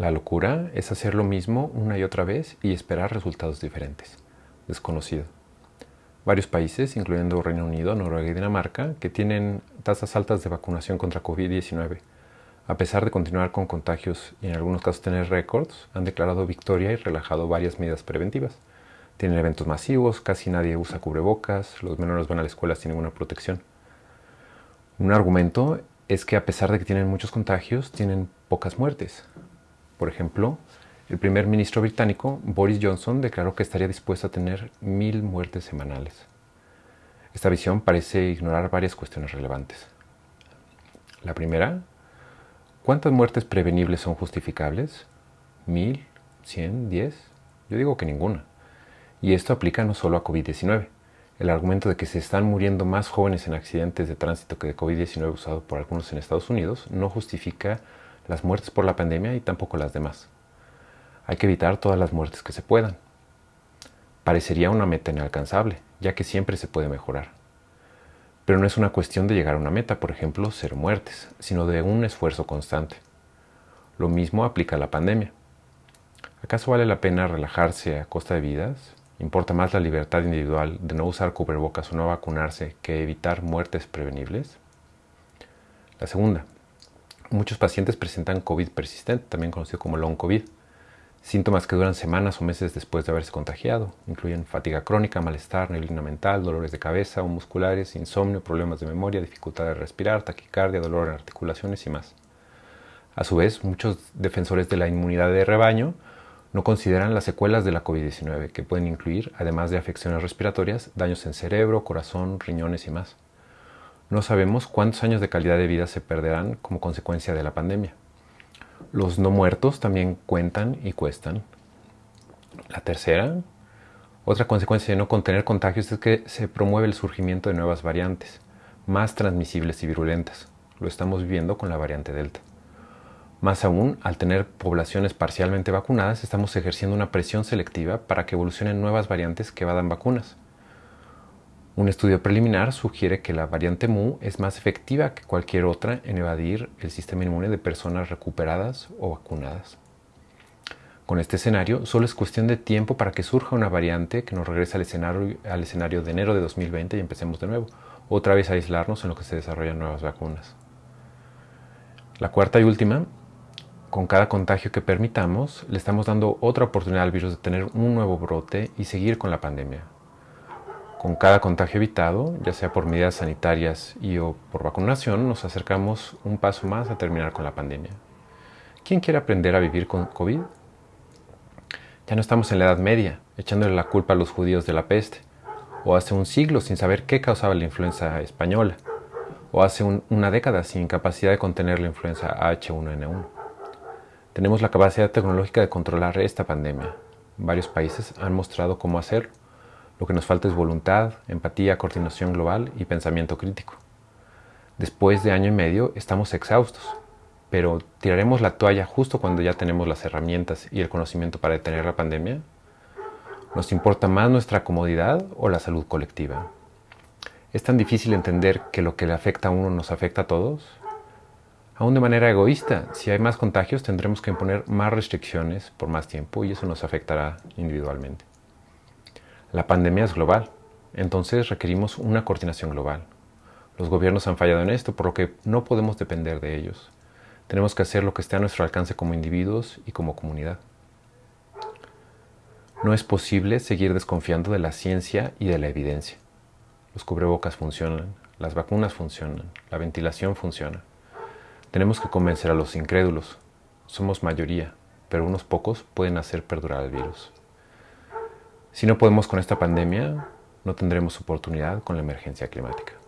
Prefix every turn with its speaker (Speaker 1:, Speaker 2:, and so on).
Speaker 1: La locura es hacer lo mismo una y otra vez y esperar resultados diferentes. Desconocido. Varios países, incluyendo Reino Unido, Noruega y Dinamarca, que tienen tasas altas de vacunación contra COVID-19, a pesar de continuar con contagios y en algunos casos tener récords, han declarado victoria y relajado varias medidas preventivas. Tienen eventos masivos, casi nadie usa cubrebocas, los menores van a la escuela sin ninguna protección. Un argumento es que a pesar de que tienen muchos contagios, tienen pocas muertes. Por ejemplo, el primer ministro británico, Boris Johnson, declaró que estaría dispuesto a tener mil muertes semanales. Esta visión parece ignorar varias cuestiones relevantes. La primera, ¿cuántas muertes prevenibles son justificables? ¿Mil? ¿Cien? ¿Diez? Yo digo que ninguna. Y esto aplica no solo a COVID-19. El argumento de que se están muriendo más jóvenes en accidentes de tránsito que de COVID-19 usado por algunos en Estados Unidos no justifica las muertes por la pandemia y tampoco las demás. Hay que evitar todas las muertes que se puedan. Parecería una meta inalcanzable, ya que siempre se puede mejorar. Pero no es una cuestión de llegar a una meta, por ejemplo, ser muertes, sino de un esfuerzo constante. Lo mismo aplica a la pandemia. ¿Acaso vale la pena relajarse a costa de vidas? ¿Importa más la libertad individual de no usar cubrebocas o no vacunarse que evitar muertes prevenibles? La segunda, Muchos pacientes presentan COVID persistente, también conocido como long COVID. Síntomas que duran semanas o meses después de haberse contagiado. Incluyen fatiga crónica, malestar, neblina mental, dolores de cabeza o musculares, insomnio, problemas de memoria, dificultad de respirar, taquicardia, dolor en articulaciones y más. A su vez, muchos defensores de la inmunidad de rebaño no consideran las secuelas de la COVID-19, que pueden incluir, además de afecciones respiratorias, daños en cerebro, corazón, riñones y más. No sabemos cuántos años de calidad de vida se perderán como consecuencia de la pandemia. Los no muertos también cuentan y cuestan. La tercera, otra consecuencia de no contener contagios es que se promueve el surgimiento de nuevas variantes, más transmisibles y virulentas. Lo estamos viviendo con la variante Delta. Más aún, al tener poblaciones parcialmente vacunadas, estamos ejerciendo una presión selectiva para que evolucionen nuevas variantes que vadan vacunas. Un estudio preliminar sugiere que la variante Mu es más efectiva que cualquier otra en evadir el sistema inmune de personas recuperadas o vacunadas. Con este escenario, solo es cuestión de tiempo para que surja una variante que nos regrese al escenario, al escenario de enero de 2020 y empecemos de nuevo, otra vez a aislarnos en lo que se desarrollan nuevas vacunas. La cuarta y última, con cada contagio que permitamos, le estamos dando otra oportunidad al virus de tener un nuevo brote y seguir con la pandemia, con cada contagio evitado, ya sea por medidas sanitarias y o por vacunación, nos acercamos un paso más a terminar con la pandemia. ¿Quién quiere aprender a vivir con COVID? Ya no estamos en la Edad Media, echándole la culpa a los judíos de la peste, o hace un siglo sin saber qué causaba la influenza española, o hace una década sin capacidad de contener la influenza H1N1. Tenemos la capacidad tecnológica de controlar esta pandemia. Varios países han mostrado cómo hacerlo lo que nos falta es voluntad, empatía, coordinación global y pensamiento crítico. Después de año y medio estamos exhaustos, pero ¿tiraremos la toalla justo cuando ya tenemos las herramientas y el conocimiento para detener la pandemia? ¿Nos importa más nuestra comodidad o la salud colectiva? ¿Es tan difícil entender que lo que le afecta a uno nos afecta a todos? Aún de manera egoísta, si hay más contagios tendremos que imponer más restricciones por más tiempo y eso nos afectará individualmente. La pandemia es global, entonces requerimos una coordinación global. Los gobiernos han fallado en esto, por lo que no podemos depender de ellos. Tenemos que hacer lo que esté a nuestro alcance como individuos y como comunidad. No es posible seguir desconfiando de la ciencia y de la evidencia. Los cubrebocas funcionan, las vacunas funcionan, la ventilación funciona. Tenemos que convencer a los incrédulos. Somos mayoría, pero unos pocos pueden hacer perdurar el virus. Si no podemos con esta pandemia, no tendremos oportunidad con la emergencia climática.